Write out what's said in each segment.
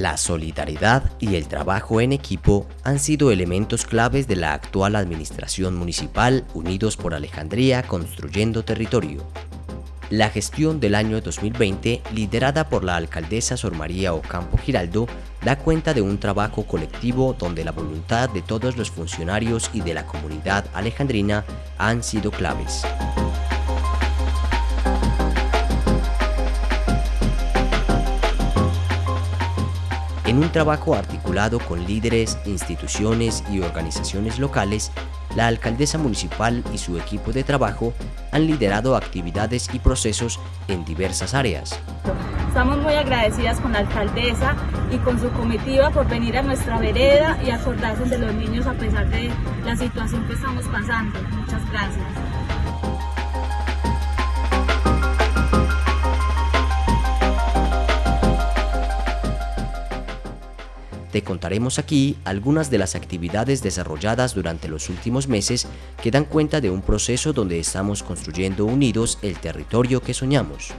La solidaridad y el trabajo en equipo han sido elementos claves de la actual administración municipal Unidos por Alejandría Construyendo Territorio. La gestión del año 2020, liderada por la alcaldesa Sor María Ocampo Giraldo, da cuenta de un trabajo colectivo donde la voluntad de todos los funcionarios y de la comunidad alejandrina han sido claves. En un trabajo articulado con líderes, instituciones y organizaciones locales, la alcaldesa municipal y su equipo de trabajo han liderado actividades y procesos en diversas áreas. Estamos muy agradecidas con la alcaldesa y con su comitiva por venir a nuestra vereda y acordarse de los niños a pesar de la situación que estamos pasando. Muchas gracias. Te contaremos aquí algunas de las actividades desarrolladas durante los últimos meses que dan cuenta de un proceso donde estamos construyendo unidos el territorio que soñamos.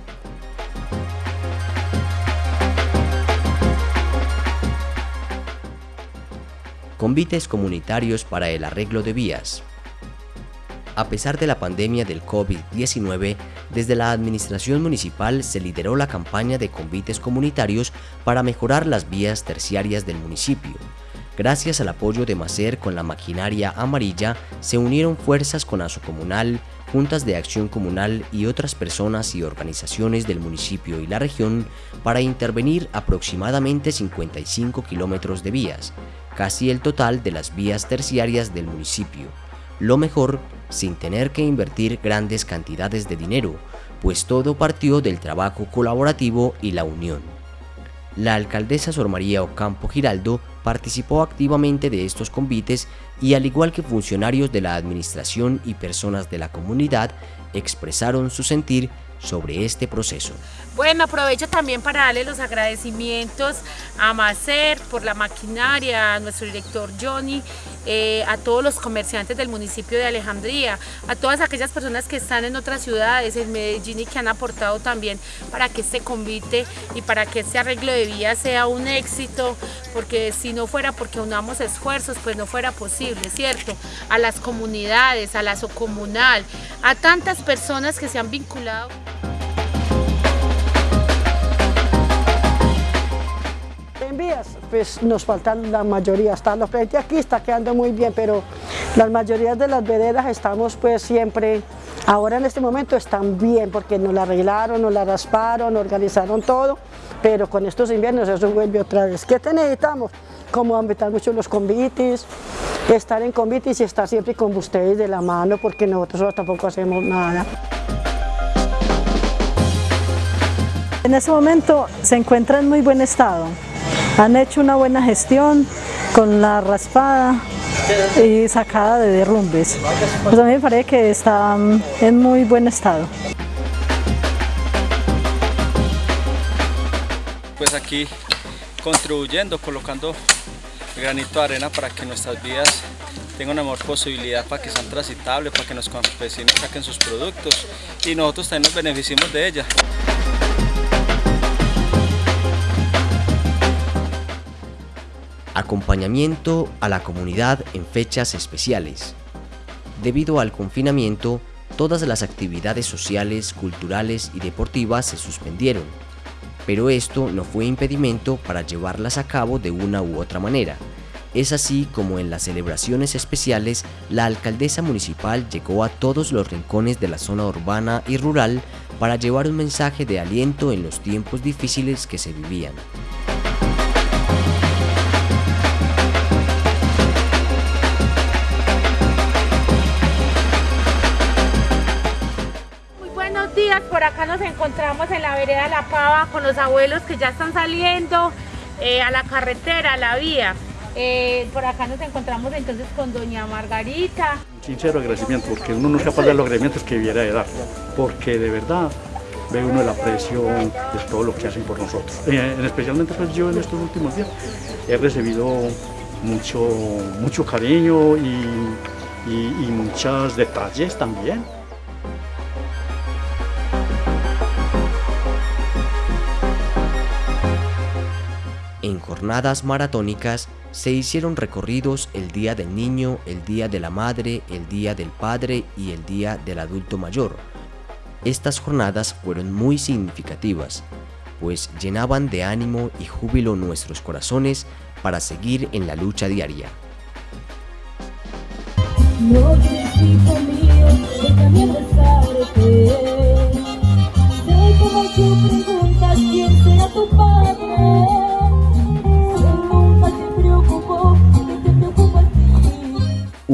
Convites comunitarios para el arreglo de vías. A pesar de la pandemia del COVID-19, desde la administración municipal se lideró la campaña de convites comunitarios para mejorar las vías terciarias del municipio. Gracias al apoyo de Macer con la maquinaria amarilla, se unieron fuerzas con ASO Comunal, juntas de acción comunal y otras personas y organizaciones del municipio y la región para intervenir aproximadamente 55 kilómetros de vías, casi el total de las vías terciarias del municipio. Lo mejor sin tener que invertir grandes cantidades de dinero, pues todo partió del trabajo colaborativo y la unión. La alcaldesa Sor María Ocampo Giraldo participó activamente de estos convites y al igual que funcionarios de la administración y personas de la comunidad expresaron su sentir sobre este proceso. Bueno, aprovecho también para darle los agradecimientos a Macer por la maquinaria, a nuestro director Johnny, eh, a todos los comerciantes del municipio de Alejandría, a todas aquellas personas que están en otras ciudades, en Medellín y que han aportado también para que este convite y para que este arreglo de vías sea un éxito, porque si no fuera porque unamos esfuerzos, pues no fuera posible, ¿cierto? A las comunidades, a la comunal, a tantas personas que se han vinculado. pues nos faltan la mayoría, hasta los frente aquí está quedando muy bien, pero las mayorías de las veredas estamos pues siempre, ahora en este momento están bien, porque nos la arreglaron, nos la rasparon, organizaron todo, pero con estos inviernos eso vuelve otra vez. ¿Qué necesitamos? Como aumentar mucho los convites, estar en convites y estar siempre con ustedes de la mano, porque nosotros tampoco hacemos nada. En ese momento se encuentra en muy buen estado. Han hecho una buena gestión con la raspada y sacada de derrumbes. Pues a mí me parece que está en muy buen estado. Pues aquí contribuyendo, colocando granito de arena para que nuestras vías tengan una mejor posibilidad para que sean transitables, para que los campesinos saquen sus productos y nosotros también nos beneficiemos de ellas. Acompañamiento a la comunidad en fechas especiales. Debido al confinamiento, todas las actividades sociales, culturales y deportivas se suspendieron, pero esto no fue impedimento para llevarlas a cabo de una u otra manera. Es así como en las celebraciones especiales, la alcaldesa municipal llegó a todos los rincones de la zona urbana y rural para llevar un mensaje de aliento en los tiempos difíciles que se vivían. por acá nos encontramos en la vereda La Pava con los abuelos que ya están saliendo eh, a la carretera, a la vía. Eh, por acá nos encontramos entonces con doña Margarita. Sincero agradecimiento porque uno no es capaz de los agradecimientos que viera de dar, porque de verdad ve uno el aprecio de todo lo que hacen por nosotros. Eh, especialmente pues yo en estos últimos días he recibido mucho, mucho cariño y, y muchos detalles también. Jornadas maratónicas se hicieron recorridos el Día del Niño, el Día de la Madre, el Día del Padre y el Día del Adulto Mayor. Estas jornadas fueron muy significativas, pues llenaban de ánimo y júbilo nuestros corazones para seguir en la lucha diaria.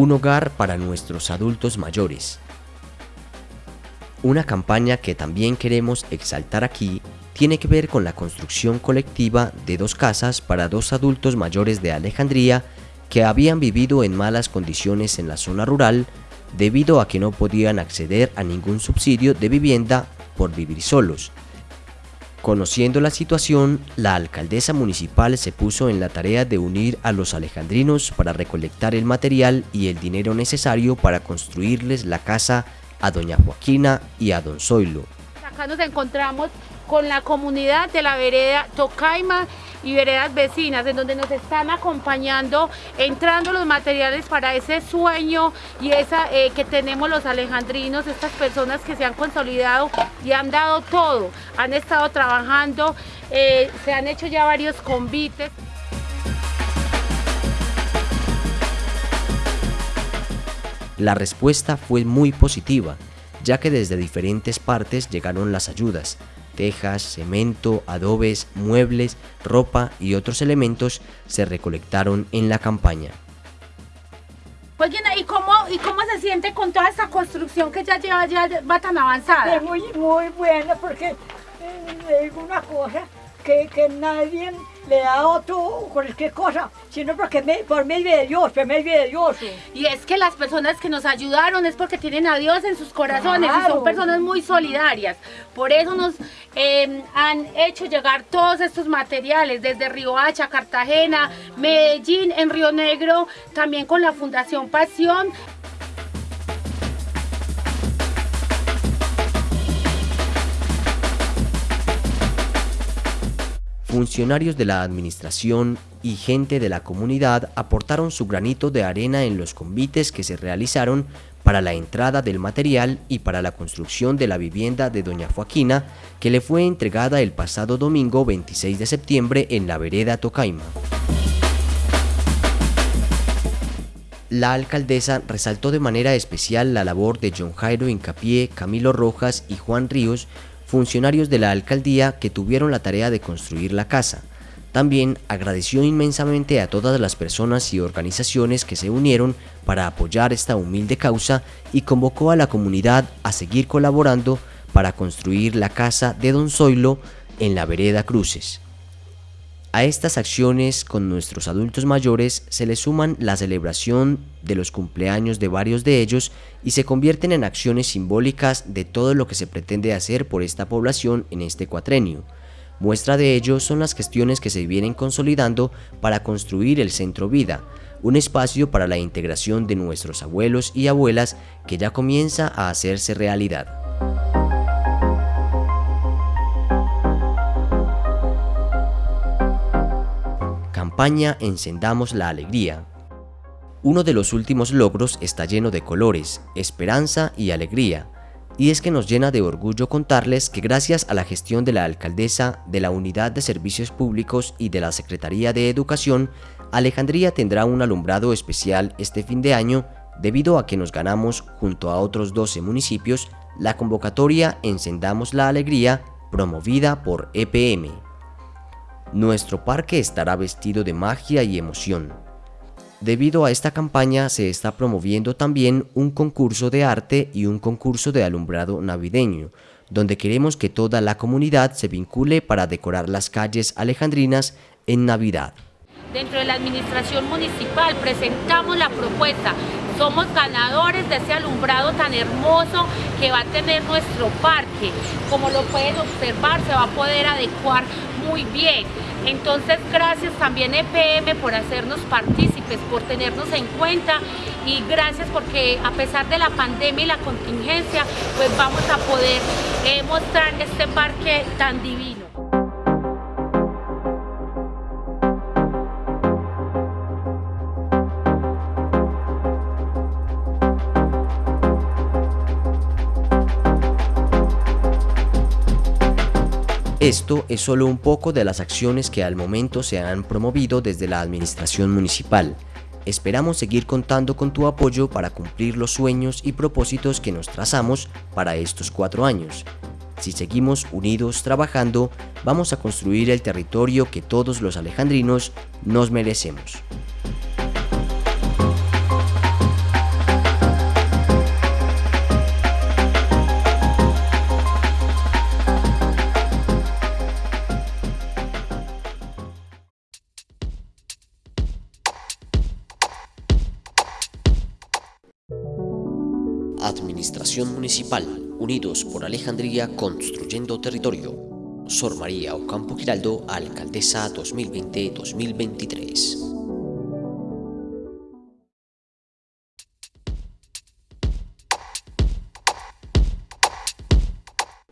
Un hogar para nuestros adultos mayores. Una campaña que también queremos exaltar aquí tiene que ver con la construcción colectiva de dos casas para dos adultos mayores de Alejandría que habían vivido en malas condiciones en la zona rural debido a que no podían acceder a ningún subsidio de vivienda por vivir solos. Conociendo la situación, la alcaldesa municipal se puso en la tarea de unir a los alejandrinos para recolectar el material y el dinero necesario para construirles la casa a doña Joaquina y a don Zoilo. Acá nos encontramos con la comunidad de la vereda Tocaima y veredas vecinas, en donde nos están acompañando, entrando los materiales para ese sueño y esa eh, que tenemos los alejandrinos, estas personas que se han consolidado y han dado todo, han estado trabajando, eh, se han hecho ya varios convites. La respuesta fue muy positiva, ya que desde diferentes partes llegaron las ayudas, tejas, cemento, adobes, muebles, ropa y otros elementos se recolectaron en la campaña. Oye, ¿y cómo, ¿y cómo se siente con toda esta construcción que ya lleva, ya va tan avanzada? Es muy, muy buena porque eh, es una cosa que, que nadie le da otro cualquier cosa, sino porque me, por medio de Dios, por medio de Dios. Y es que las personas que nos ayudaron es porque tienen a Dios en sus corazones y son personas muy solidarias. Por eso nos em, han hecho llegar todos estos materiales desde Hacha, Cartagena, Medellín, en Río Negro, también con la Fundación Pasión. Funcionarios de la administración y gente de la comunidad aportaron su granito de arena en los convites que se realizaron para la entrada del material y para la construcción de la vivienda de doña Joaquina, que le fue entregada el pasado domingo 26 de septiembre en la vereda Tocaima. La alcaldesa resaltó de manera especial la labor de John Jairo Incapié, Camilo Rojas y Juan Ríos, funcionarios de la alcaldía que tuvieron la tarea de construir la casa. También agradeció inmensamente a todas las personas y organizaciones que se unieron para apoyar esta humilde causa y convocó a la comunidad a seguir colaborando para construir la casa de Don Zoilo en la vereda Cruces. A estas acciones con nuestros adultos mayores se le suman la celebración de los cumpleaños de varios de ellos y se convierten en acciones simbólicas de todo lo que se pretende hacer por esta población en este cuatrenio. Muestra de ello son las gestiones que se vienen consolidando para construir el Centro Vida, un espacio para la integración de nuestros abuelos y abuelas que ya comienza a hacerse realidad. Encendamos la Alegría. Uno de los últimos logros está lleno de colores, esperanza y alegría, y es que nos llena de orgullo contarles que gracias a la gestión de la alcaldesa, de la Unidad de Servicios Públicos y de la Secretaría de Educación, Alejandría tendrá un alumbrado especial este fin de año debido a que nos ganamos, junto a otros 12 municipios, la convocatoria Encendamos la Alegría promovida por EPM. Nuestro parque estará vestido de magia y emoción. Debido a esta campaña se está promoviendo también un concurso de arte y un concurso de alumbrado navideño, donde queremos que toda la comunidad se vincule para decorar las calles alejandrinas en Navidad. Dentro de la administración municipal presentamos la propuesta somos ganadores de ese alumbrado tan hermoso que va a tener nuestro parque. Como lo pueden observar, se va a poder adecuar muy bien. Entonces, gracias también EPM por hacernos partícipes, por tenernos en cuenta y gracias porque a pesar de la pandemia y la contingencia, pues vamos a poder eh, mostrar este parque tan divino. Esto es solo un poco de las acciones que al momento se han promovido desde la administración municipal. Esperamos seguir contando con tu apoyo para cumplir los sueños y propósitos que nos trazamos para estos cuatro años. Si seguimos unidos trabajando, vamos a construir el territorio que todos los alejandrinos nos merecemos. Administración Municipal, Unidos por Alejandría Construyendo Territorio. Sor María Ocampo Giraldo, Alcaldesa 2020-2023.